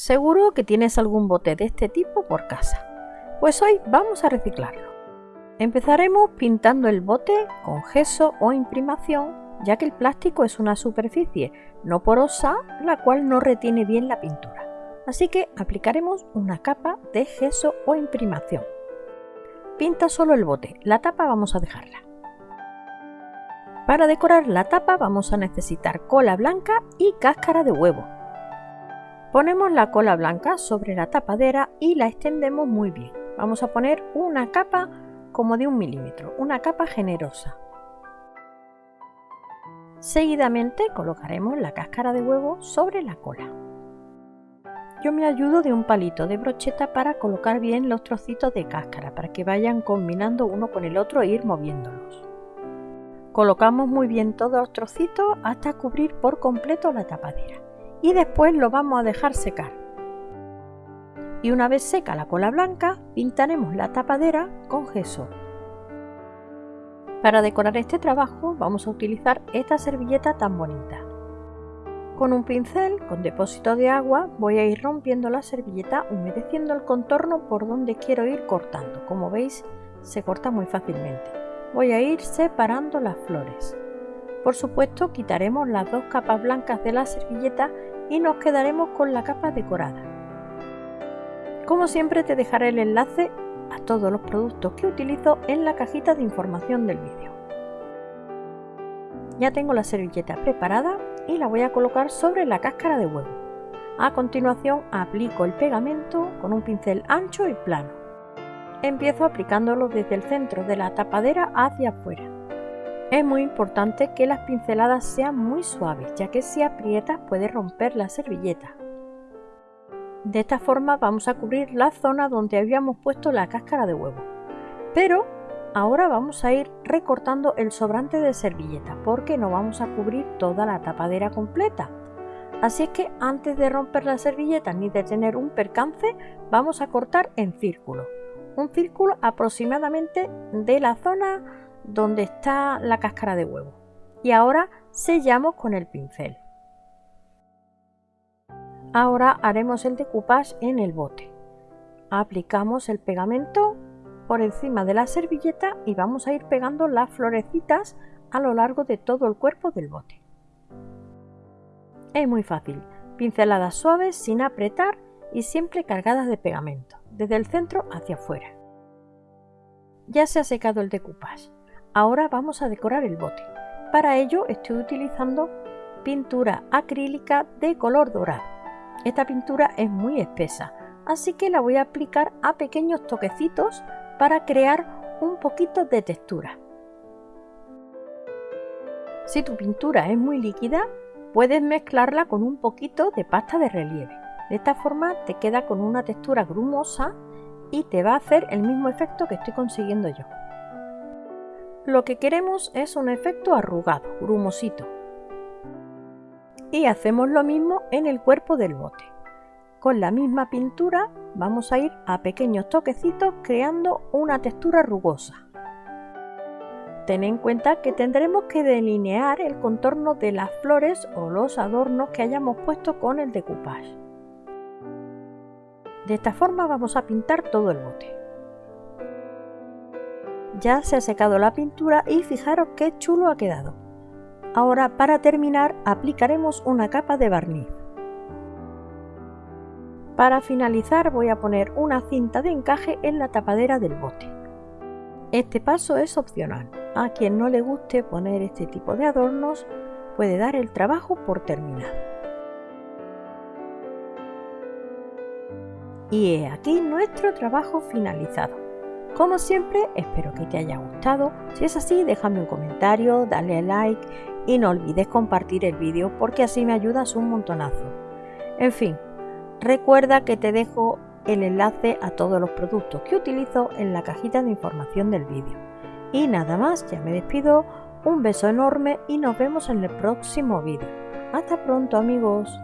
Seguro que tienes algún bote de este tipo por casa. Pues hoy vamos a reciclarlo. Empezaremos pintando el bote con gesso o imprimación, ya que el plástico es una superficie no porosa, la cual no retiene bien la pintura. Así que aplicaremos una capa de gesso o imprimación. Pinta solo el bote, la tapa vamos a dejarla. Para decorar la tapa vamos a necesitar cola blanca y cáscara de huevo. Ponemos la cola blanca sobre la tapadera y la extendemos muy bien. Vamos a poner una capa como de un milímetro, una capa generosa. Seguidamente colocaremos la cáscara de huevo sobre la cola. Yo me ayudo de un palito de brocheta para colocar bien los trocitos de cáscara, para que vayan combinando uno con el otro e ir moviéndolos. Colocamos muy bien todos los trocitos hasta cubrir por completo la tapadera y después lo vamos a dejar secar. Y una vez seca la cola blanca, pintaremos la tapadera con gesso. Para decorar este trabajo vamos a utilizar esta servilleta tan bonita. Con un pincel con depósito de agua voy a ir rompiendo la servilleta humedeciendo el contorno por donde quiero ir cortando. Como veis se corta muy fácilmente. Voy a ir separando las flores. Por supuesto quitaremos las dos capas blancas de la servilleta y nos quedaremos con la capa decorada. Como siempre te dejaré el enlace a todos los productos que utilizo en la cajita de información del vídeo. Ya tengo la servilleta preparada y la voy a colocar sobre la cáscara de huevo. A continuación aplico el pegamento con un pincel ancho y plano. Empiezo aplicándolo desde el centro de la tapadera hacia afuera. Es muy importante que las pinceladas sean muy suaves, ya que si aprietas puede romper la servilleta. De esta forma vamos a cubrir la zona donde habíamos puesto la cáscara de huevo. Pero Ahora vamos a ir recortando el sobrante de servilleta porque no vamos a cubrir toda la tapadera completa. Así es que antes de romper la servilleta ni de tener un percance, vamos a cortar en círculo. Un círculo aproximadamente de la zona donde está la cáscara de huevo. Y ahora sellamos con el pincel. Ahora haremos el decoupage en el bote. Aplicamos el pegamento por encima de la servilleta y vamos a ir pegando las florecitas a lo largo de todo el cuerpo del bote. Es muy fácil, pinceladas suaves sin apretar y siempre cargadas de pegamento, desde el centro hacia afuera. Ya se ha secado el decoupage, ahora vamos a decorar el bote. Para ello estoy utilizando pintura acrílica de color dorado. Esta pintura es muy espesa, así que la voy a aplicar a pequeños toquecitos para crear un poquito de textura. Si tu pintura es muy líquida, puedes mezclarla con un poquito de pasta de relieve. De esta forma te queda con una textura grumosa y te va a hacer el mismo efecto que estoy consiguiendo yo. Lo que queremos es un efecto arrugado, grumosito. Y hacemos lo mismo en el cuerpo del bote. Con la misma pintura vamos a ir a pequeños toquecitos creando una textura rugosa. Ten en cuenta que tendremos que delinear el contorno de las flores o los adornos que hayamos puesto con el decoupage. De esta forma vamos a pintar todo el bote. Ya se ha secado la pintura y fijaros qué chulo ha quedado. Ahora para terminar aplicaremos una capa de barniz. Para finalizar voy a poner una cinta de encaje en la tapadera del bote. Este paso es opcional. A quien no le guste poner este tipo de adornos puede dar el trabajo por terminado. Y he aquí nuestro trabajo finalizado. Como siempre, espero que te haya gustado. Si es así, déjame un comentario, dale a like y no olvides compartir el vídeo porque así me ayudas un montonazo. En fin, Recuerda que te dejo el enlace a todos los productos que utilizo en la cajita de información del vídeo. Y nada más, ya me despido, un beso enorme y nos vemos en el próximo vídeo. Hasta pronto amigos.